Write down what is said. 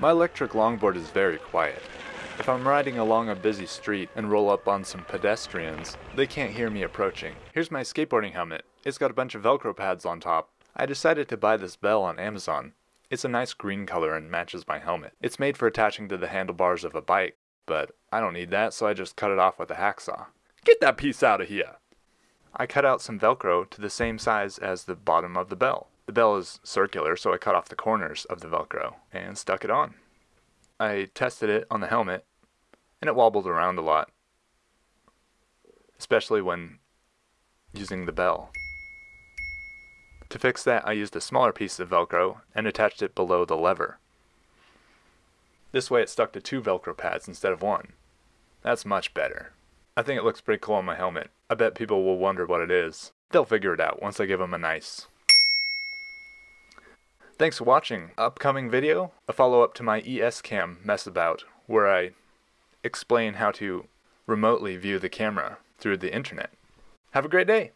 My electric longboard is very quiet. If I'm riding along a busy street and roll up on some pedestrians, they can't hear me approaching. Here's my skateboarding helmet. It's got a bunch of velcro pads on top. I decided to buy this bell on Amazon. It's a nice green color and matches my helmet. It's made for attaching to the handlebars of a bike, but I don't need that so I just cut it off with a hacksaw. Get that piece out of here! I cut out some velcro to the same size as the bottom of the bell. The bell is circular so I cut off the corners of the velcro and stuck it on. I tested it on the helmet and it wobbled around a lot, especially when using the bell. To fix that, I used a smaller piece of Velcro and attached it below the lever. This way it stuck to two Velcro pads instead of one. That's much better. I think it looks pretty cool on my helmet. I bet people will wonder what it is. They'll figure it out once I give them a nice. Thanks for watching. Upcoming video, a follow-up to my ESCam mess about, where I explain how to remotely view the camera through the internet. Have a great day!